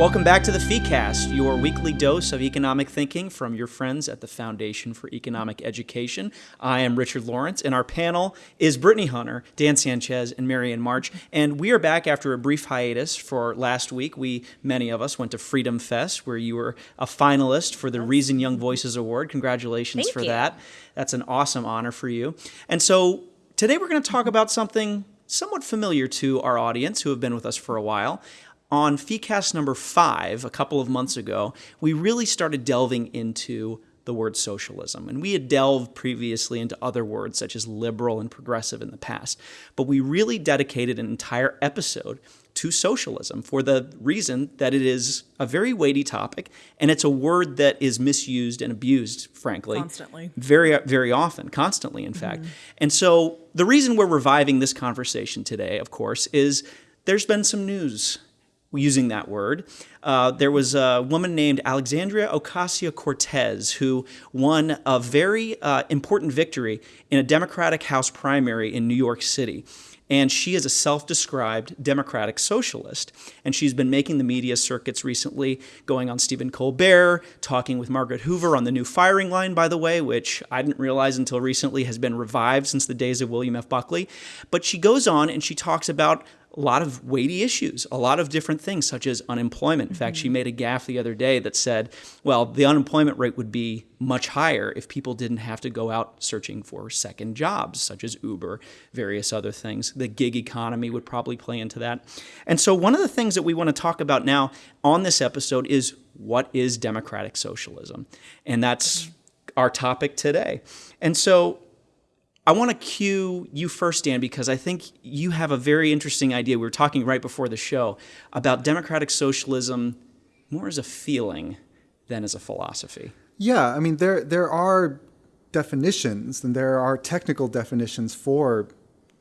Welcome back to the FeeCast, your weekly dose of economic thinking from your friends at the Foundation for Economic Education. I am Richard Lawrence, and our panel is Brittany Hunter, Dan Sanchez, and Marianne March. And we are back after a brief hiatus for last week. We, many of us, went to Freedom Fest, where you were a finalist for the Reason Young Voices Award. Congratulations Thank for you. that. That's an awesome honor for you. And so today we're going to talk about something somewhat familiar to our audience who have been with us for a while. On FeeCast number five, a couple of months ago, we really started delving into the word socialism. And we had delved previously into other words such as liberal and progressive in the past. But we really dedicated an entire episode to socialism for the reason that it is a very weighty topic and it's a word that is misused and abused, frankly. Constantly. Very, very often, constantly, in fact. And so the reason we're reviving this conversation today, of course, is there's been some news using that word. Uh, there was a woman named Alexandria Ocasio Cortez who won a very uh, important victory in a Democratic House primary in New York City. And she is a self described Democratic socialist. And she's been making the media circuits recently, going on Stephen Colbert, talking with Margaret Hoover on the new firing line, by the way, which I didn't realize until recently has been revived since the days of William F. Buckley. But she goes on and she talks about a lot of weighty issues, a lot of different things, such as unemployment. In fact, she mm-hmm. made a gaffe the other day that said, well, the unemployment rate would be much higher if people didn't have to go out searching for second jobs, such as Uber, various other things. The gig economy would probably play into that. And so, one of the things that we want to talk about now on this episode is what is democratic socialism? And that's our topic today. And so, I want to cue you first, Dan, because I think you have a very interesting idea. We were talking right before the show about democratic socialism more as a feeling than as a philosophy. Yeah, I mean there there are definitions and there are technical definitions for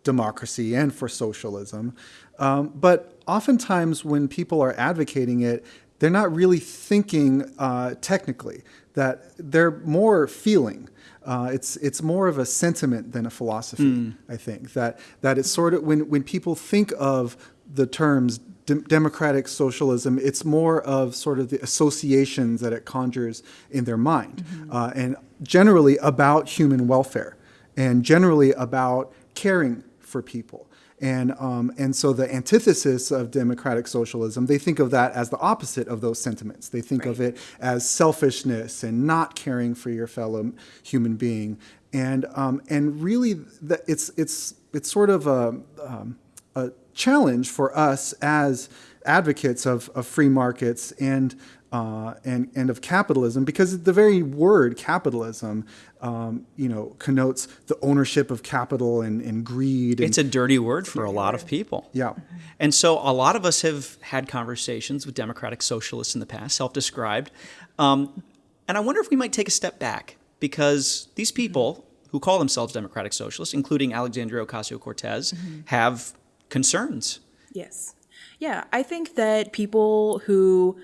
democracy and for socialism, um, but oftentimes when people are advocating it, they're not really thinking uh, technically. That they're more feeling. Uh, it's it's more of a sentiment than a philosophy. I think that that it's sort of when when people think of the terms dem- democratic socialism, it's more of sort of the associations that it conjures in their mind, uh, and generally about human welfare, and generally about caring for people. And, um, and so the antithesis of democratic socialism, they think of that as the opposite of those sentiments. They think of it as selfishness and not caring for your fellow human being. And, um, and really, the, it's, it's, it's sort of a, um, a challenge for us as advocates of, of free markets and, uh, and, and of capitalism because the very word capitalism um, you know, connotes the ownership of capital and, and greed. And, It's a dirty word for a lot of people. yeah. And so a lot of us have had conversations with democratic socialists in the past, self described. Um, and I wonder if we might take a step back because these people who call themselves democratic socialists, including Alexandria Ocasio Cortez, have concerns. Yes. Yeah, I think that people who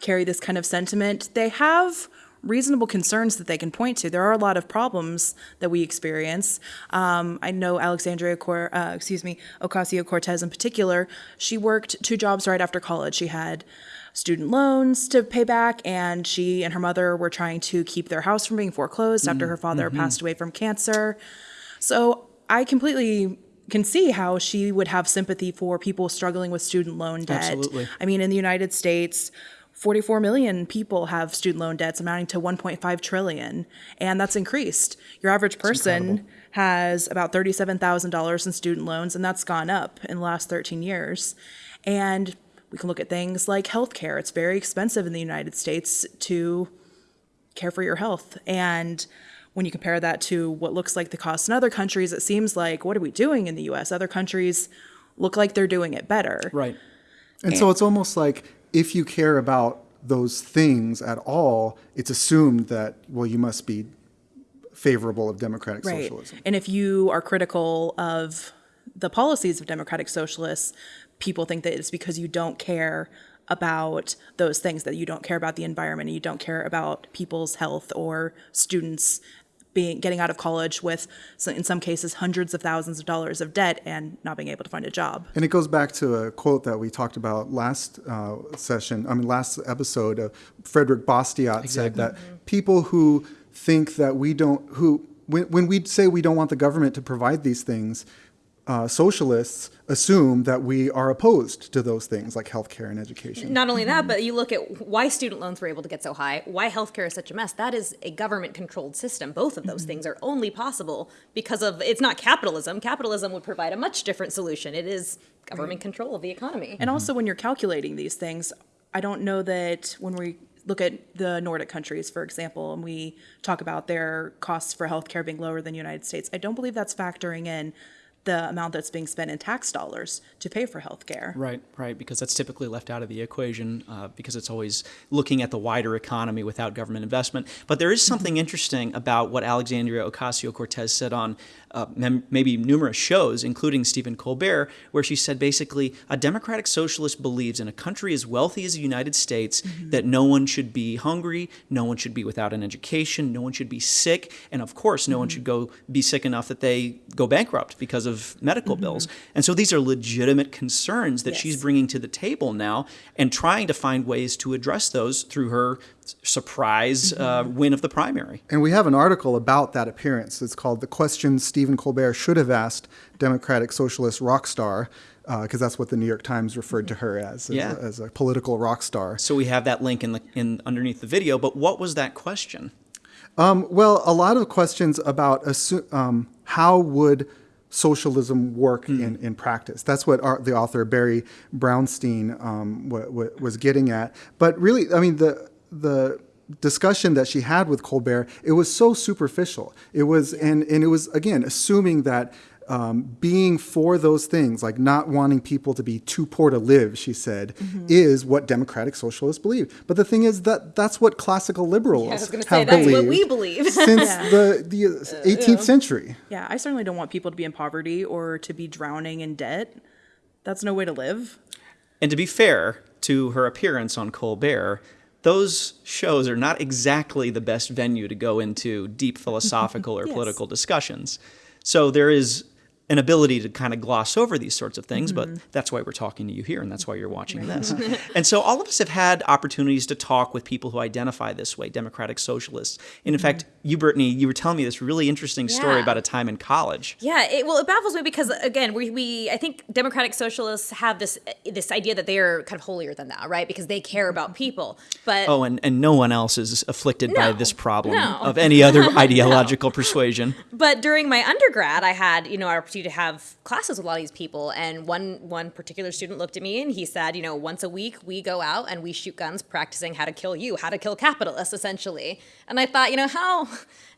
carry this kind of sentiment, they have reasonable concerns that they can point to. There are a lot of problems that we experience. Um, I know Alexandria, Cor- uh, excuse me, Ocasio Cortez in particular. She worked two jobs right after college. She had student loans to pay back, and she and her mother were trying to keep their house from being foreclosed after her father passed away from cancer. So I completely can see how she would have sympathy for people struggling with student loan debt. Absolutely. I mean, in the United States, 44 million people have student loan debts amounting to 1.5 trillion, and that's increased. Your average person has about $37,000 in student loans, and that's gone up in the last 13 years. And we can look at things like healthcare. It's very expensive in the United States to care for your health. And when you compare that to what looks like the cost in other countries, it seems like what are we doing in the US? Other countries look like they're doing it better. Right. And so it's almost like if you care about those things at all, it's assumed that, well, you must be favorable of democratic Right. socialism. And if you are critical of the policies of democratic socialists, people think that it's because you don't care about those things, that you don't care about the environment, and you don't care about people's health or students' being getting out of college with so- in some cases hundreds of thousands of dollars of debt and not being able to find a job. And it goes back to a quote that we talked about last uh, session, I mean, last episode. Uh, Frederick Bastiat said that people who think that we don't, who, when, when we say we don't want the government to provide these things, uh, socialists assume that we are opposed to those things like healthcare and education. Not only that, but you look at why student loans were able to get so high, why healthcare is such a mess. That is a government controlled system. Both of those things are only possible because of it's not capitalism. Capitalism would provide a much different solution. It is government control of the economy. And also, when you're calculating these things, I don't know that when we look at the Nordic countries, for example, and we talk about their costs for healthcare being lower than the United States, I don't believe that's factoring in the amount that's being spent in tax dollars to pay for healthcare. Right, right, because that's typically left out of the equation uh, because it's always looking at the wider economy without government investment. But there is something interesting about what Alexandria Ocasio Cortez said on uh, mem- maybe numerous shows, including Stephen Colbert, where she said basically a democratic socialist believes in a country as wealthy as the United States mm-hmm. that no one should be hungry, no one should be without an education, no one should be sick, and of course, no one mm-hmm. should go be sick enough that they go bankrupt because of medical mm-hmm. bills. And so these are legitimate concerns that she's bringing to the table now and trying to find ways to address those through her surprise uh, win of the primary. And we have an article about that appearance. It's called The Questions Stephen Colbert Should Have Asked Democratic Socialist Rock Star, because that's what the New York Times referred to her as, as, Yeah. a, as a political rock star. So we have that link in the in underneath the video. But what was that question? Well, a lot of questions about assu- um, how would socialism work in, in practice. That's what our, the author Barry Brownstein um, was getting at. But really, I mean, the the discussion that she had with Colbert, it was so superficial. It was, and and it was again assuming that. Um, being for those things, like not wanting people to be too poor to live, she said, mm-hmm. is what democratic socialists believe. But the thing is that that's what classical liberals I was going to say have that's believed what we believe. since the the uh, uh, 18th century. Yeah, I certainly don't want people to be in poverty or to be drowning in debt. That's no way to live. And to be fair to her appearance on Colbert, those shows are not exactly the best venue to go into deep philosophical or Yes. political discussions. So there is an ability to kind of gloss over these sorts of things, but mm-hmm. that's why we're talking to you here and that's why you're watching this. and so all of us have had opportunities to talk with people who identify this way, democratic socialists. And in fact, mm-hmm. you, Brittany, you were telling me this really interesting story Yeah. about a time in college. Yeah, it, well, it baffles me because again, we, we I think democratic socialists have this eh, this idea that they are kind of holier than thou, right? Because they care about mm-hmm. people. But Oh, and, and no one else is afflicted by this problem no. of any other ideological persuasion. but during my undergrad, I had you know an opportunity to have classes with a lot of these people, and one one particular student looked at me and he said, you know, once a week we go out and we shoot guns, practicing how to kill you, how to kill capitalists, essentially. And I thought, you know, how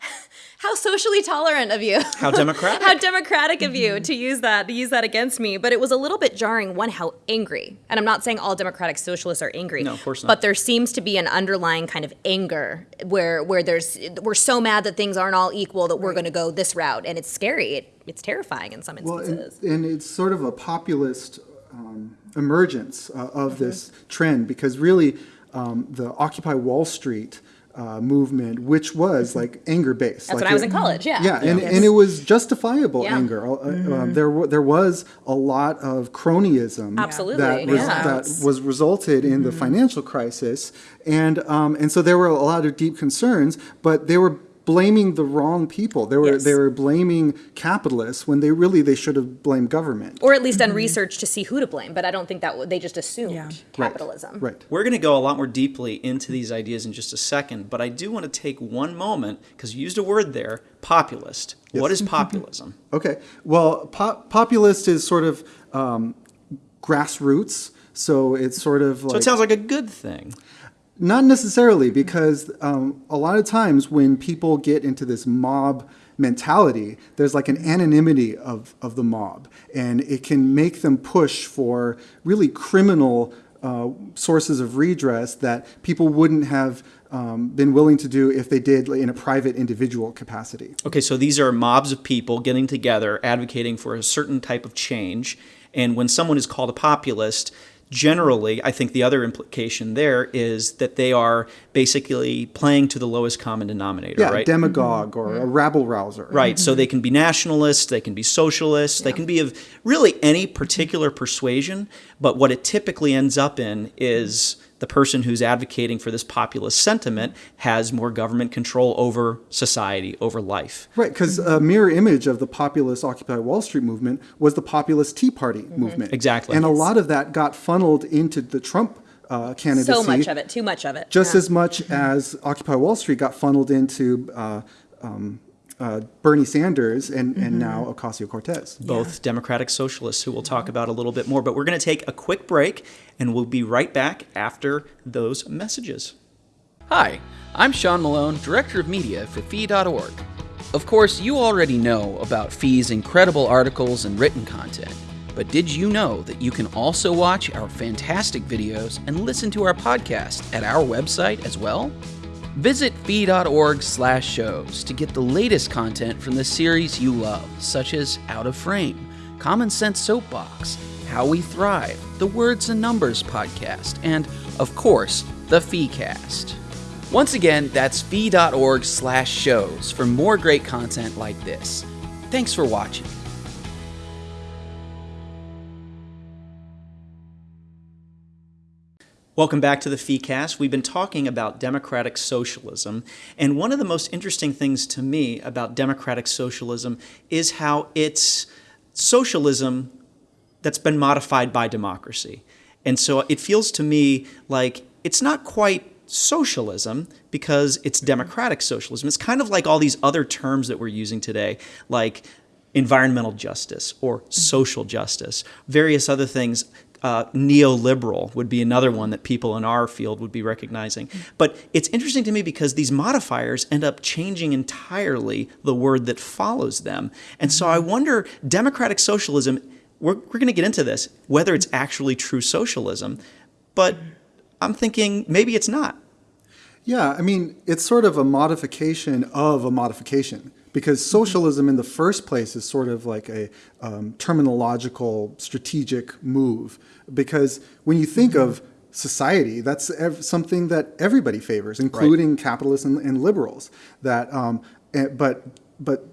how socially tolerant of you. How democratic. how democratic of you to use that to use that against me but it was a little bit jarring one how angry and i'm not saying all democratic socialists are angry No, of course not. but there seems to be an underlying kind of anger where where there's we're so mad that things aren't all equal that we're going to go this route and it's scary it, it's terrifying in some Well, and, instances and it's sort of a populist um, emergence uh, of Mm-hmm. this trend because really um, the Occupy Wall Street uh, movement, which was like anger based. Mm-hmm. that's when i was in college yeah Yeah, and, and it was justifiable Yeah. Mm-hmm. anger. Uh, um, there, wa- there was a lot of cronyism Absolutely, that, res- yeah. that was resulted in the financial crisis, and um, and so there were a lot of deep concerns, but they were blaming the wrong people. They were Yes. they were blaming capitalists when they really they should have blamed government. or at least done research to see who to blame but i don't think that w- they just assumed Yeah. capitalism Right. We're going to go a lot more deeply into these ideas in just a second, but I do want to take one moment because you used a word there populist. What is populism? Okay. Well, po- populist is sort of um, grassroots. So it's sort of like So it sounds like a good thing. Not necessarily, because um, a lot of times when people get into this mob mentality, there's like an anonymity of, of the mob, and it can make them push for really criminal uh, sources of redress that people wouldn't have um, been willing to do if they did in a private individual capacity. Okay, so these are mobs of people getting together, advocating for a certain type of change. And when someone is called a populist, generally, I think the other implication there is that they are basically playing to the lowest common denominator, Yeah, right? demagogue or a mm-hmm. rabble rouser. Right. So mm-hmm. they can be nationalists, they can be socialists, they can be of really any particular persuasion. But what it typically ends up in is the person who's advocating for this populist sentiment has more government control over society, over life. Right, because a mirror image of the populist Occupy Wall Street movement was the populist Tea Party movement. Exactly. And a lot of that got funneled into the Trump uh, candidacy. So much of it, too much of it. Just Yeah. as much as Occupy Wall Street got funneled into uh, um, uh, Bernie Sanders and, and now Ocasio Cortez. both democratic socialists who we'll talk about a little bit more. But we're going to take a quick break and we'll be right back after those messages. Hi, I'm Sean Malone, Director of Media for Fee.org. Of course, you already know about Fee's incredible articles and written content, but did you know that you can also watch our fantastic videos and listen to our podcast at our website as well? Visit fee.org slash shows to get the latest content from the series you love, such as Out of Frame, Common Sense Soapbox, How We Thrive, the Words and Numbers podcast, and, of course, the FeeCast. Once again, that's fee.org slash shows for more great content like this. Thanks for watching. Welcome back to the FeeCast. We've been talking about democratic socialism, and one of the most interesting things to me about democratic socialism is how it's socialism that's been modified by democracy. And so it feels to me like it's not quite socialism because it's mm-hmm. democratic socialism. It's kind of like all these other terms that we're using today, like environmental justice or mm-hmm. social justice, various other things. Uh, neoliberal would be another one that people in our field would be recognizing. But it's interesting to me because these modifiers end up changing entirely the word that follows them. And so I wonder democratic socialism, we're, we're going to get into this, whether it's actually true socialism. But I'm thinking maybe it's not. Yeah, I mean, it's sort of a modification of a modification because socialism in the first place is sort of like a um, terminological strategic move. Because when you think of society that's ev- something that everybody favors including capitalists and, and liberals that um, eh, but but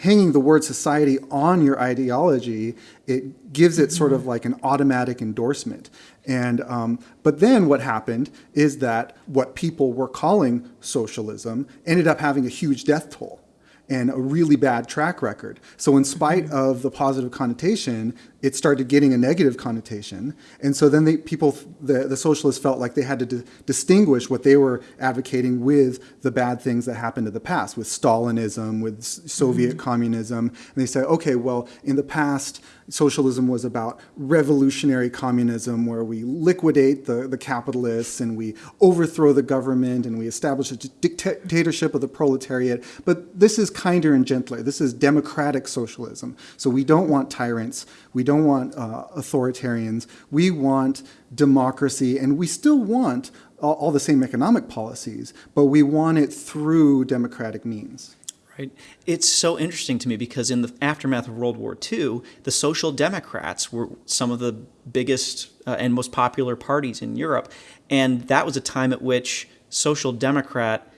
hanging the word society on your ideology, it gives it sort of like an automatic endorsement. And um, but then what happened is that what people were calling socialism ended up having a huge death toll and a really bad track record. So in spite mm-hmm. of the positive connotation, it started getting a negative connotation. And so then they, people, the, the socialists felt like they had to di- distinguish what they were advocating with the bad things that happened in the past, with Stalinism, with Soviet mm-hmm. communism. And they said, okay, well, in the past, socialism was about revolutionary communism where we liquidate the, the capitalists and we overthrow the government and we establish a dictatorship of the proletariat. But this is kinder and gentler. This is democratic socialism. So we don't want tyrants. We don't want uh, authoritarians. We want democracy and we still want all, all the same economic policies, but we want it through democratic means. Right. It's so interesting to me because in the aftermath of World War II, the Social Democrats were some of the biggest uh, and most popular parties in Europe. And that was a time at which Social Democrat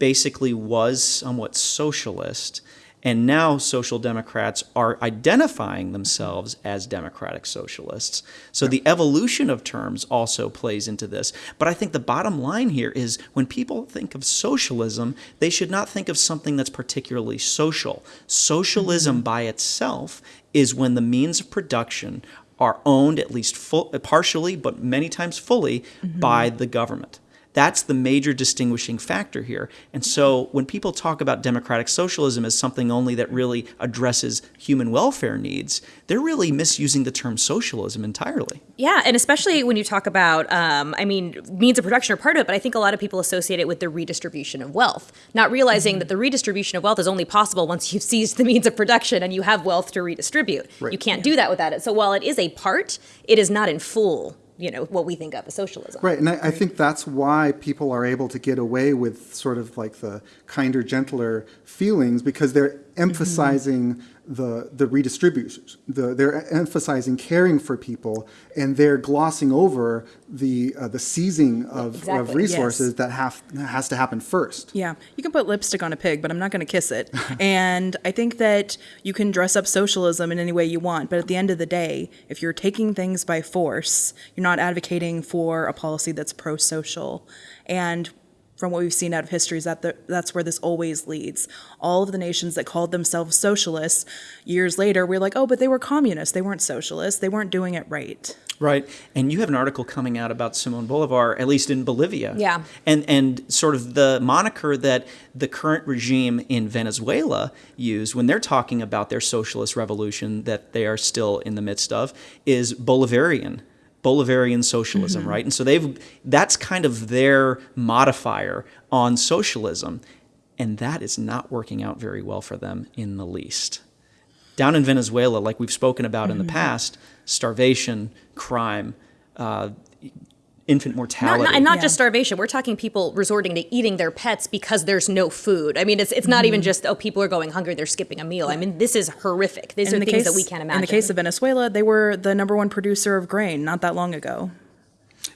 basically was somewhat socialist. And now Social Democrats are identifying themselves as democratic socialists. So the evolution of terms also plays into this. But I think the bottom line here is when people think of socialism, they should not think of something that's particularly social. Socialism mm-hmm. by itself is when the means of production are owned at least full, partially, but many times fully, mm-hmm. by the government. That's the major distinguishing factor here. And so when people talk about democratic socialism as something only that really addresses human welfare needs, they're really misusing the term socialism entirely. Yeah, and especially when you talk about, um, I mean, means of production are part of it, but I think a lot of people associate it with the redistribution of wealth, not realizing that the redistribution of wealth is only possible once you've seized the means of production and you have wealth to redistribute. You can't do that without it. So while it is a part, it is not in full, you know, what we think of as socialism. Right, and I, I think that's why people are able to get away with sort of like the kinder, gentler feelings because they're emphasizing the the redistributors. The, they're emphasizing caring for people, and they're glossing over the uh, the seizing of, of resources Yes. that have has to happen first. Yeah, you can put lipstick on a pig, but I'm not going to kiss it. and I think that you can dress up socialism in any way you want, but at the end of the day, if you're taking things by force, you're not advocating for a policy that's pro-social. And from what we've seen out of history is that the, that's where this always leads. All of the nations that called themselves socialists, years later, we're like, oh, but they were communists. They weren't socialists. They weren't doing it right. Right. And you have an article coming out about Simon Bolivar, at least in Bolivia. Yeah. And and sort of the moniker that the current regime in Venezuela use when they're talking about their socialist revolution that they are still in the midst of is Bolivarian. Bolivarian socialism, right? And so they've that's kind of their modifier on socialism. And that is not working out very well for them in the least down in Venezuela, like we've spoken about in the past, starvation, crime, uh, infant Not, mortality. not, and not Yeah. just starvation. We're talking people resorting to eating their pets because there's no food. I mean, it's it's not even just oh people are going hungry, they're skipping a meal. I mean, this is horrific. These are in the things case, that we can't imagine. In the case of Venezuela, they were the number one producer of grain not that long ago.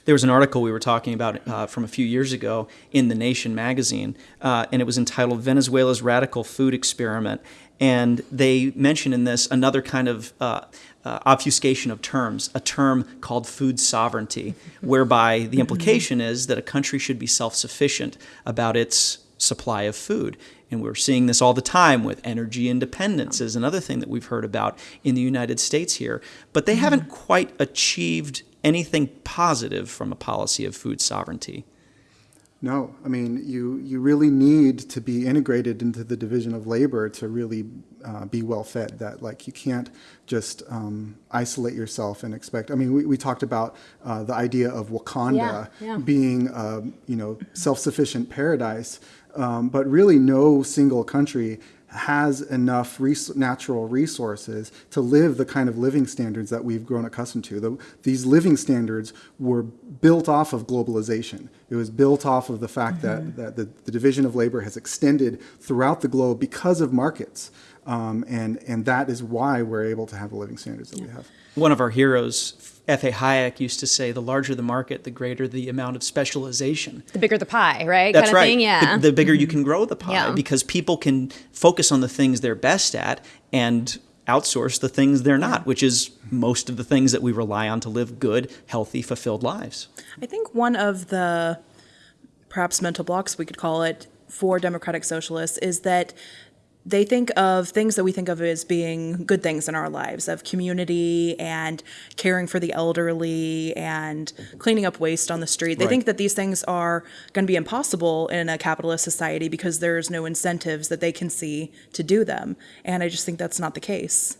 there was an article we were talking about uh, from a few years ago in the Nation magazine, uh, and it was entitled "Venezuela's Radical Food Experiment." And they mention in this another kind of uh, uh, obfuscation of terms, a term called food sovereignty, whereby the implication is that a country should be self-sufficient about its supply of food. And we're seeing this all the time with energy independence is another thing that we've heard about in the United States here. But they haven't quite achieved anything positive from a policy of food sovereignty. No, I mean you you really need to be integrated into the division of labor to really uh, be well fed. That like you can't just um, isolate yourself and expect. I mean, we, we talked about uh, the idea of Wakanda Yeah, yeah. being um, you know self sufficient paradise, um, but really no single country has enough res- natural resources to live the kind of living standards that we've grown accustomed to. The, these living standards were built off of globalization. It was built off of the fact that, that the, the division of labor has extended throughout the globe because of markets. Um, and, and that is why we're able to have the living standards that we have. One of our heroes, F.A. Hayek, used to say, the larger the market, the greater the amount of specialization. the bigger the pie, right? That's kind of right. Thing? Yeah. The, the bigger you can grow the pie Yeah. because people can focus on the things they're best at and outsource the things they're not, which is most of the things that we rely on to live good, healthy, fulfilled lives. I think one of the perhaps mental blocks we could call it for democratic socialists is that they think of things that we think of as being good things in our lives of community and caring for the elderly and cleaning up waste on the street. They Right. think that these things are going to be impossible in a capitalist society because there's no incentives that they can see to do them. And I just think that's not the case.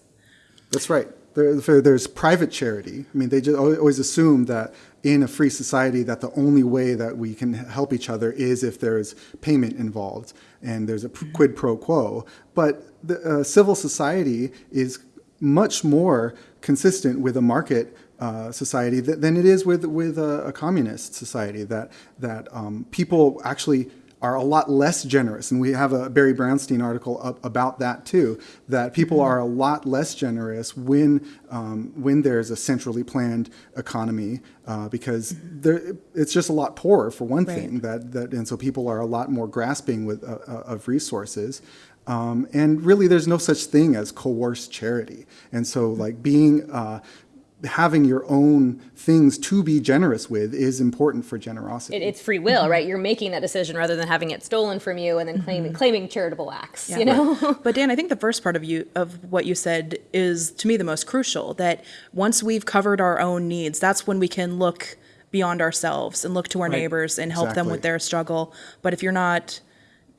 That's right. There, there- there's private charity. I mean, they just always assume that in a free society that the only way that we can help each other is if there's payment involved and there's a quid pro quo. But the uh, civil society is much more consistent with a market uh, society than it is with with a, a communist society. That that um, people actually are a lot less generous, and we have a Barry Brownstein article up about that too. That people are a lot less generous when um, when there's a centrally planned economy, uh, because there, it's just a lot poorer for one Right. thing. That that and so people are a lot more grasping with uh, uh, of resources. Um, and really, there's no such thing as coerced charity. And so, like being uh, having your own things to be generous with is important for generosity. It, it's free will, mm-hmm. right? You're making that decision rather than having it stolen from you and then claiming mm-hmm. claiming charitable acts. You know, but Dan, I think the first part of you of what you said is to me the most crucial. That once we've covered our own needs, that's when we can look beyond ourselves and look to our Right. neighbors and help them with their struggle. But if you're not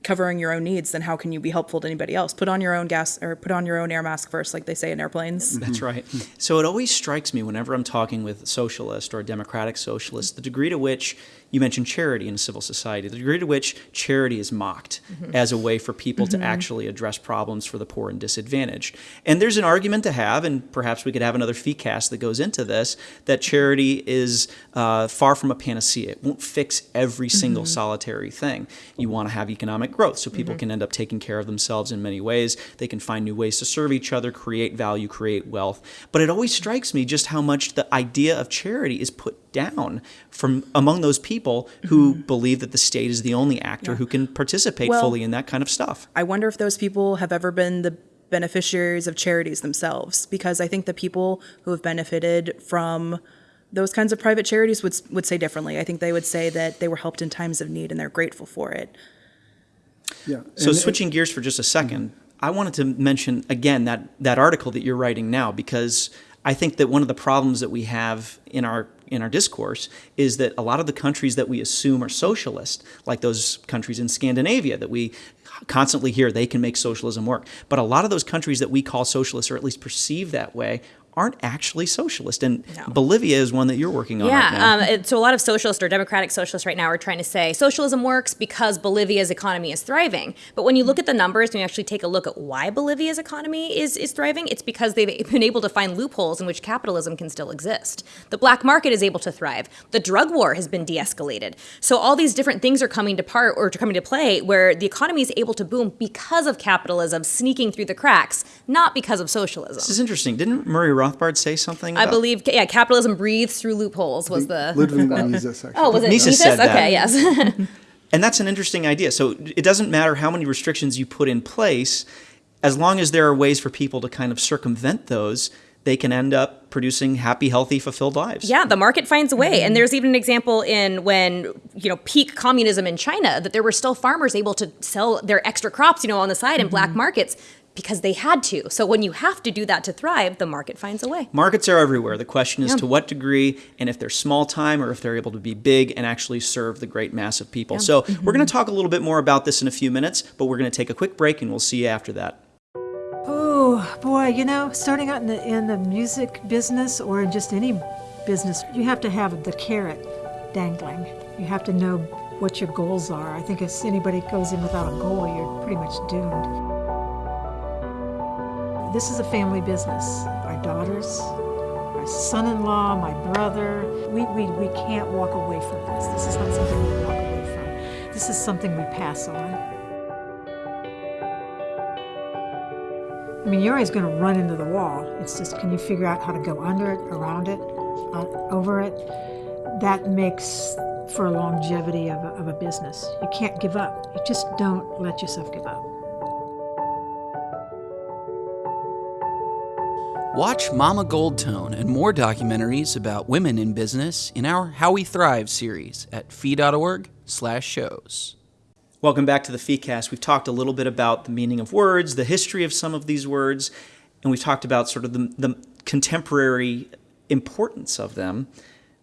covering your own needs, then how can you be helpful to anybody else? Put on your own gas or put on your own air mask first, like they say in airplanes. Mm-hmm. That's right. So it always strikes me whenever I'm talking with a socialist or a democratic socialist, the degree to which you mentioned charity in civil society, the degree to which charity is mocked mm-hmm. as a way for people to mm-hmm. actually address problems for the poor and disadvantaged. And there's an argument to have, and perhaps we could have another FeeCast that goes into this, that mm-hmm. charity is uh, far from a panacea. It won't fix every single solitary thing. You want to have economic growth so people can end up taking care of themselves in many ways. They can find new ways to serve each other, create value, create wealth. But it always strikes me just how much the idea of charity is put down from among those people who mm-hmm. believe that the state is the only actor who can participate Well- fully in that kind of stuff. I wonder if those people have ever been the beneficiaries of charities themselves, because I think the people who have benefited from those kinds of private charities would would say differently. I think they would say that they were helped in times of need and they're grateful for it. Yeah. So And- switching gears for just a 2nd mm-hmm. I wanted to mention again that that article that you're writing now because I think that one of the problems that we have in our in our discourse is that a lot of the countries that we assume are socialist, like those countries in Scandinavia that we constantly hear they can make socialism work, but a lot of those countries that we call socialist or at least perceive that way aren't actually socialist. And No. Bolivia is one that you're working on right now. Yeah, um, it- so a lot of socialists or democratic socialists right now are trying to say socialism works because Bolivia's economy is thriving. But when you look at the numbers and you actually take a look at why Bolivia's economy is, is thriving, it's because they've been able to find loopholes in which capitalism can still exist. The black market is able to thrive. The drug war has been de-escalated. So all these different things are coming to part or coming to play where the economy is able to boom because of capitalism sneaking through the cracks, not because of socialism. this is interesting. Didn't Murray Rothbard say something? I believe, yeah, capitalism breathes through loopholes was the. Ludwig Mises, actually. Oh, was it Mises Mises? said that. Okay, yes. And that's an interesting idea. So it doesn't matter how many restrictions you put in place, as long as there are ways for people to kind of circumvent those, they can end up producing happy, healthy, fulfilled lives. yeah, the market finds a way. And there's even an example in when, you know, peak communism in China that there were still farmers able to sell their extra crops, you know, on the side in black markets because they had to. So when you have to do that to thrive, the market finds a way. Markets are everywhere. The question is Yeah. to what degree and if they're small time or if they're able to be big and actually serve the great mass of people. So mm-hmm. we're going to talk a little bit more about this in a few minutes, but we're going to take a quick break and we'll see you after that. Oh boy, you know, starting out in the in the music business or in just any business, you have to have the carrot dangling. You have to know what your goals are. I think if anybody goes in without a goal, you're pretty much doomed. This is a family business. Our daughters, our son-in-law, my brother, we, we, we can't walk away from this. This is not something we walk away from. This is something we pass on. I mean, you're always going to run into the wall. It's just, can you figure out how to go under it, around it, uh, over it? That makes for longevity of a, of a business. You can't give up. You just don't let yourself give up. Watch Mama Goldtone and more documentaries about women in business in our How We Thrive series at fee.org/shows. Welcome back to the FeeCast. We've talked a little bit about the meaning of words, the history of some of these words, and we've talked about sort of the, the contemporary importance of them.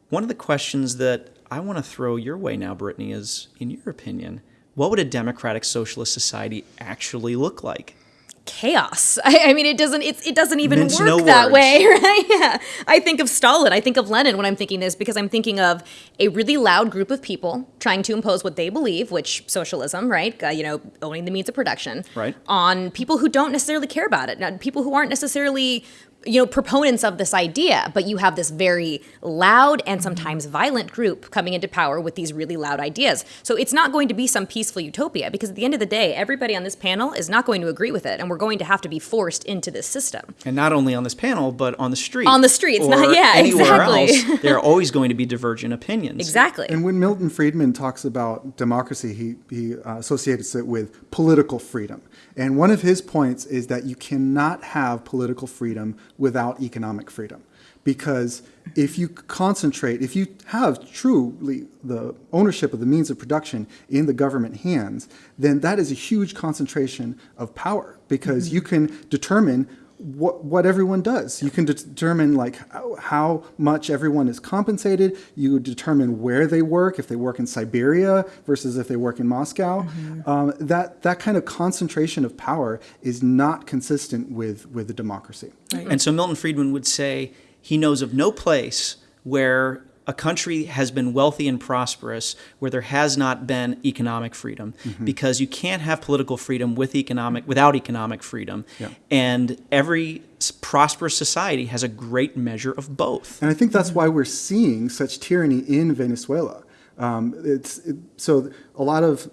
One of the questions that I want to throw your way now, Brittany, is in your opinion, what would a democratic socialist society actually look like? Chaos. I, I mean, it doesn't. It's, it doesn't even Mince work no that words. way, right? Yeah. I think of Stalin. I think of Lenin when I'm thinking this because I'm thinking of a really loud group of people trying to impose what they believe, which socialism, right? Uh, you know, owning the means of production, Right. On people who don't necessarily care about it, people who aren't necessarily you know proponents of this idea but you have this very loud and sometimes violent group coming into power with these really loud ideas so it's not going to be some peaceful utopia because at the end of the day everybody on this panel is not going to agree with it and we're going to have to be forced into this system And not only on this panel, but on the street. On the streets, not- yeah, anywhere exactly. else. There are always going to be divergent opinions. exactly And when Milton Friedman talks about democracy, he, he uh, associates it with political freedom. And one of his points is that you cannot have political freedom without economic freedom. Because if you concentrate, if you have truly the ownership of the means of production in the government hands, then that is a huge concentration of power because mm-hmm. you can determine what, what everyone does. You can determine like how, how much everyone is compensated. You determine where they work, if they work in Siberia versus if they work in Moscow. Um, that that kind of concentration of power is not consistent with with a democracy. And so Milton Friedman would say he knows of no place where a country has been wealthy and prosperous where there has not been economic freedom because you can't have political freedom with economic without economic freedom and every prosperous society has a great measure of both And I think that's why we're seeing such tyranny in Venezuela. Um, it's it, so a lot of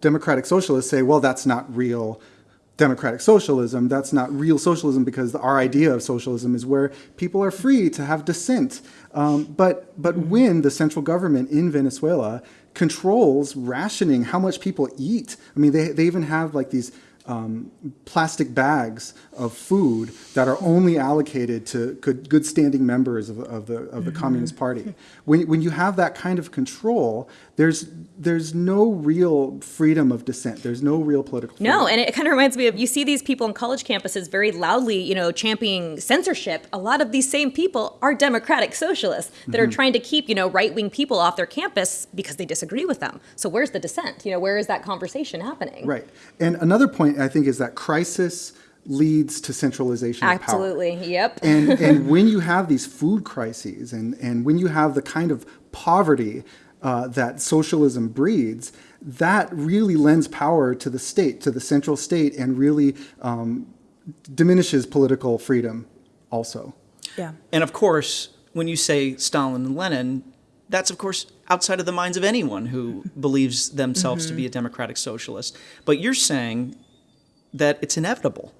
democratic socialists say, well, that's not real democratic socialism. That's not real socialism because our idea of socialism is where people are free to have dissent. Um, but but when the central government in Venezuela controls rationing how much people eat, I mean, they, they even have like these um, plastic bags of food that are only allocated to good, good standing members of, of the, of the Communist Party. When, when you have that kind of control, there's, there's no real freedom of dissent. There's no real political freedom. No, and it kind of reminds me of you see these people on college campuses very loudly, you know, championing censorship. A lot of these same people are democratic socialists that are mm-hmm. trying to keep, you know, right-wing people off their campus because they disagree with them. So where's the dissent? You know, where is that conversation happening? Right. And another point, I think, is that crisis leads to centralization of power. Absolutely. Yep. and, and when you have these food crises and, and when you have the kind of poverty uh, that socialism breeds, that really lends power to the state, to the central state, and really um, diminishes political freedom also. Yeah. And of course, when you say Stalin and Lenin, that's of course outside of the minds of anyone who believes themselves to be a democratic socialist. But you're saying that it's inevitable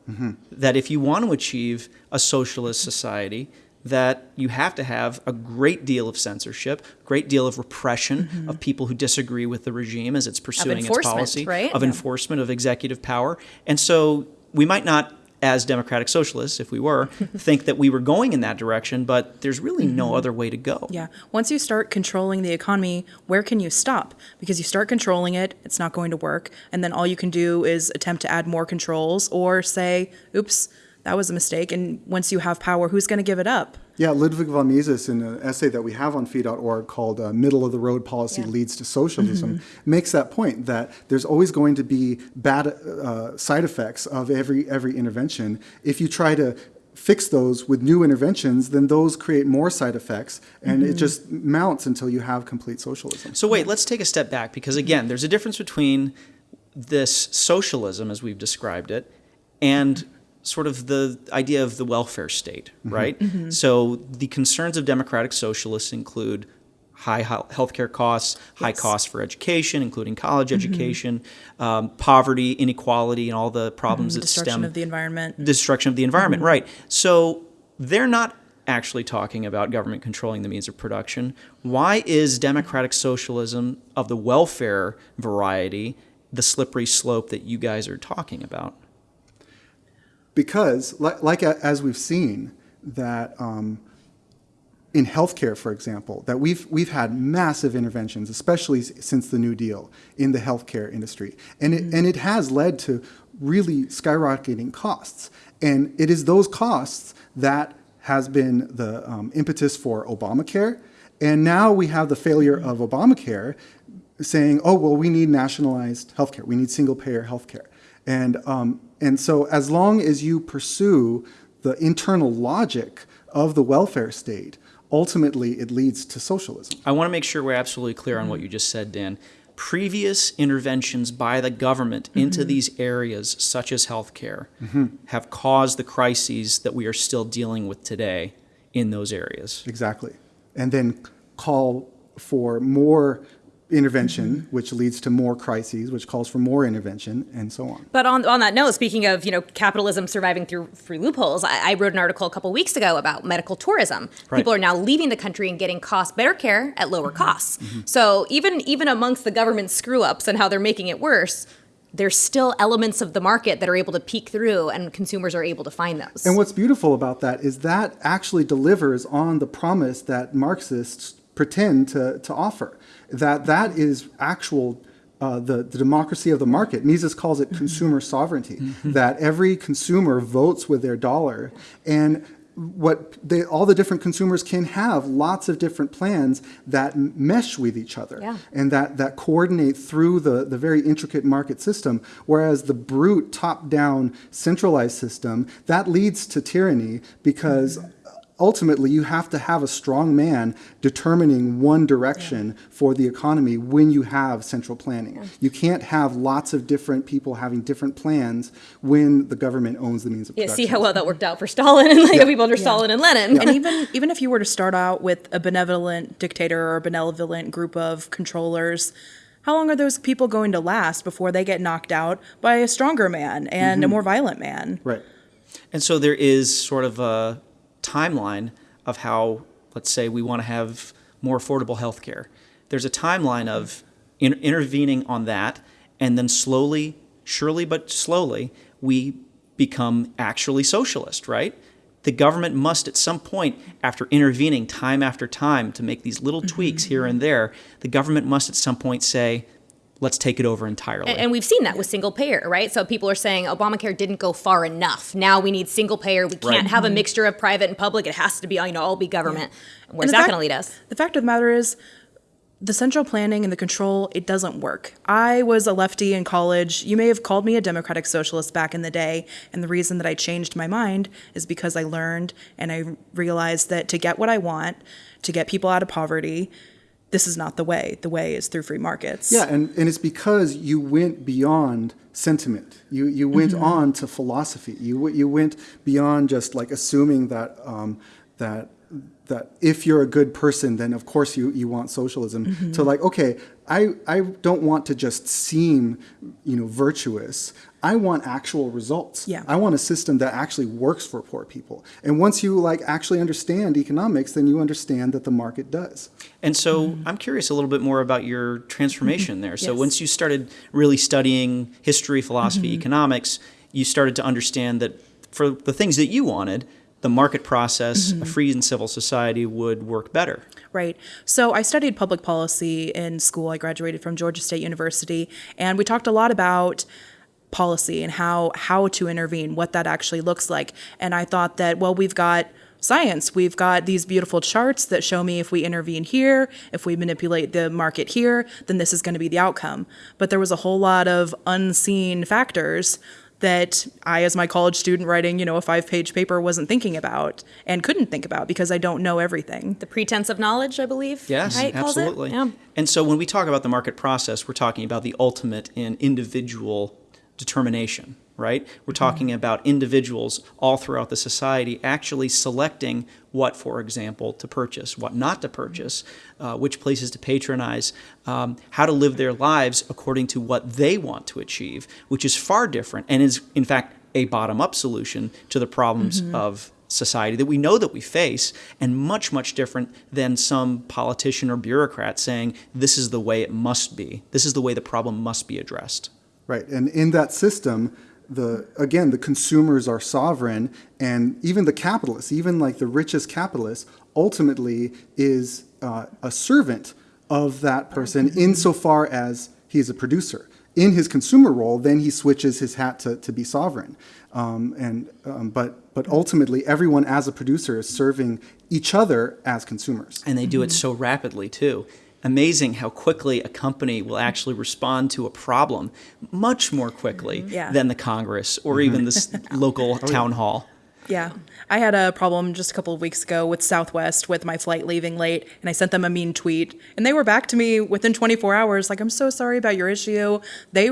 that if you want to achieve a socialist society, that you have to have a great deal of censorship, great deal of repression mm-hmm. of people who disagree with the regime as it's pursuing its policy, right? of Yeah. enforcement of executive power. And so we might not, as democratic socialists, if we were, think that we were going in that direction, but there's really no mm-hmm. other way to go. Yeah. Once you start controlling the economy, where can you stop? Because you start controlling it, it's not going to work. And then all you can do is attempt to add more controls or say, oops, that was a mistake. And once you have power, who's going to give it up? Yeah, Ludwig von Mises, in an essay that we have on fee.org called uh, Middle of the Road Policy Leads to Socialism, makes that point that there's always going to be bad uh, side effects of every, every intervention. If you try to fix those with new interventions, then those create more side effects, and it just mounts until you have complete socialism. So wait, let's take a step back because again, there's a difference between this socialism as we've described it and sort of the idea of the welfare state, mm-hmm. right? Mm-hmm. Mm-hmm. So the concerns of democratic socialists include high healthcare costs, high costs for education, including college education, um, poverty, inequality, and all the problems that Destruction stem of the environment. destruction of the environment, right? So they're not actually talking about government controlling the means of production. Why is democratic socialism of the welfare variety the slippery slope that you guys are talking about? Because like, like as we've seen that um, in healthcare, for example, that we've we've had massive interventions, especially since the New Deal in the healthcare industry, and it and it has led to really skyrocketing costs, and it is those costs that has been the um, impetus for Obamacare, and now we have the failure of Obamacare, saying, oh well, we need nationalized healthcare, we need single payer healthcare. And, um, and so, as long as you pursue the internal logic of the welfare state, ultimately it leads to socialism. I want to make sure we're absolutely clear on what you just said, Dan. Previous interventions by the government into these areas, such as healthcare, have caused the crises that we are still dealing with today in those areas. Exactly. And then call for more intervention, which leads to more crises, which calls for more intervention, and so on. But on, on that note, speaking of you know capitalism surviving through through loopholes, I, I wrote an article a couple weeks ago about medical tourism. Right. People are now leaving the country and getting cost better care at lower mm-hmm. costs. Mm-hmm. So even even amongst the government screw ups and how they're making it worse, there's still elements of the market that are able to peek through, and consumers are able to find those. And what's beautiful about that is that actually delivers on the promise that Marxists pretend to, to offer. That that is actual uh, the, the democracy of the market. Mises calls it mm-hmm. consumer sovereignty. Mm-hmm. That every consumer votes with their dollar, and what they, all the different consumers can have lots of different plans that mesh with each other Yeah. and that, that coordinate through the, the very intricate market system. Whereas the brute top down centralized system, that leads to tyranny because mm-hmm. Ultimately you have to have a strong man determining one direction for the economy when you have central planning. You can't have lots of different people having different plans when the government owns the means of production. Yeah, production. see how well that worked out for Stalin and like the people under Stalin and Lenin. and even even if you were to start out with a benevolent dictator or a benevolent group of controllers how long are those people going to last before they get knocked out by a stronger man and a mm-hmm. more violent man Right. And so there is sort of a timeline of how, let's say, we want to have more affordable health care. There's a timeline of in- intervening on that, and then slowly, surely but slowly, we become actually socialist, right? The government must, at some point, after intervening time after time to make these little mm-hmm. tweaks here and there, the government must at some point say, let's take it over entirely. And we've seen that with single payer, right? So people are saying Obamacare didn't go far enough. Now we need single payer. We can't Right. have a mm-hmm. mixture of private and public. It has to be, you know, all be government. Where's And the that going to lead us? The fact of the matter is, the central planning and the control, it doesn't work. I was a lefty in college. You may have called me a democratic socialist back in the day. And the reason that I changed my mind is because I learned and I realized that to get what I want, to get people out of poverty, this is not the way. The way is through free markets. Yeah, and, and it's because you went beyond sentiment. You you went on to philosophy. You you went beyond just like assuming that um, that that if you're a good person, then of course you, you want socialism. To like, okay, I I don't want to just seem you know virtuous. I want actual results. Yeah. I want a system that actually works for poor people. And once you like actually understand economics, then you understand that the market does. And so I'm curious a little bit more about your transformation there. So Yes. once you started really studying history, philosophy, mm-hmm. economics, you started to understand that for the things that you wanted, the market process, a mm-hmm. free and civil society would work better. Right. So I studied public policy in school. I graduated from Georgia State University, and we talked a lot about policy and how how to intervene, what that actually looks like. And I thought that well, we've got science. We've got these beautiful charts that show me if we intervene here, if we manipulate the market here, then this is going to be the outcome. But there was a whole lot of unseen factors that I, as my college student writing, you know, a five page paper, wasn't thinking about and couldn't think about because I don't know everything. The pretense of knowledge, I believe. Yes, right, calls it? absolutely. Yeah. And so when we talk about the market process, we're talking about the ultimate in individual determination, right? We're talking about individuals all throughout the society actually selecting what, for example, to purchase, what not to purchase, uh, which places to patronize, um, how to live their lives according to what they want to achieve, which is far different and is, in fact, a bottom up solution to the problems of society that we know that we face and much much different than some politician or bureaucrat saying this is the way it must be. This is the way the problem must be addressed Right, and in that system, the again the consumers are sovereign, and even the capitalists, even like the richest capitalist, ultimately is uh, a servant of that person insofar as he is a producer. In his consumer role, then he switches his hat to, to be sovereign, um, and um, but but ultimately everyone as a producer is serving each other as consumers. and they do it so rapidly too amazing how quickly a company will actually respond to a problem much more quickly mm-hmm. Yeah. than the congress or mm-hmm. even this local oh, town hall Yeah. I had a problem just a couple of weeks ago with Southwest with my flight leaving late, and I sent them a mean tweet, and they were back to me within 24 hours, like, I'm so sorry about your issue. They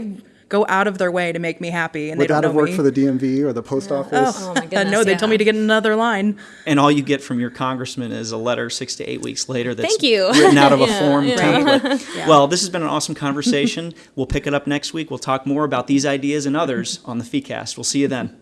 go out of their way to make me happy, and Would they don't that have worked me. for the DMV or the post office? Oh my Uh, goodness. no, they yeah. told me to get another line. and all you get from your congressman is a letter six to eight weeks later that's Thank you. written out of a form yeah. template. Yeah. Well, this has been an awesome conversation. we'll pick it up next week. We'll talk more about these ideas and others on the FeeCast. We'll see you then.